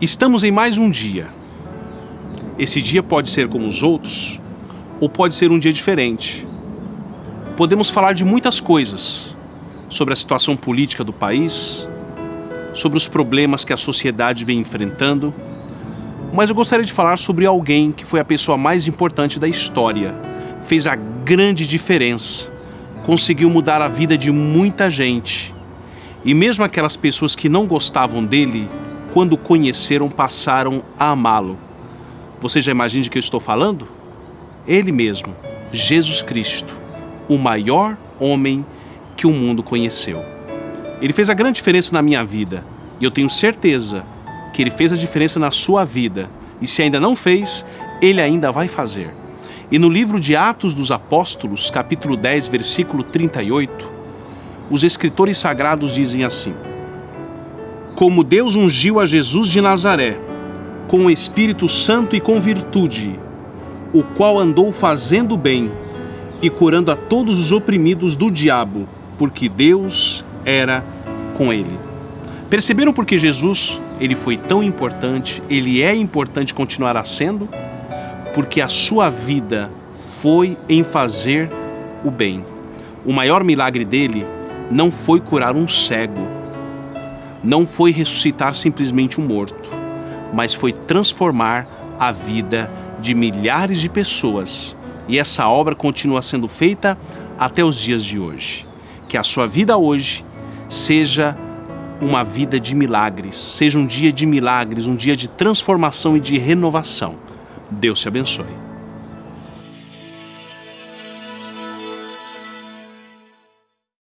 Estamos em mais um dia. Esse dia pode ser como os outros, ou pode ser um dia diferente. Podemos falar de muitas coisas sobre a situação política do país, sobre os problemas que a sociedade vem enfrentando, mas eu gostaria de falar sobre alguém que foi a pessoa mais importante da história, fez a grande diferença, conseguiu mudar a vida de muita gente. E mesmo aquelas pessoas que não gostavam dele, quando conheceram, passaram a amá-lo. Você já imagina de que eu estou falando? Ele mesmo, Jesus Cristo, o maior homem que o mundo conheceu. Ele fez a grande diferença na minha vida e eu tenho certeza que ele fez a diferença na sua vida. E se ainda não fez, ele ainda vai fazer. E no livro de Atos dos Apóstolos, capítulo 10, versículo 38, os escritores sagrados dizem assim: Como Deus ungiu a Jesus de Nazaré, com o Espírito Santo e com virtude, o qual andou fazendo bem e curando a todos os oprimidos do diabo, porque Deus era com ele. Perceberam por que Jesus ele foi tão importante, ele é importante continuará sendo? Porque a sua vida foi em fazer o bem. O maior milagre dele não foi curar um cego, não foi ressuscitar simplesmente um morto, mas foi transformar a vida de milhares de pessoas. E essa obra continua sendo feita até os dias de hoje. Que a sua vida hoje seja uma vida de milagres, seja um dia de milagres, um dia de transformação e de renovação. Deus te abençoe.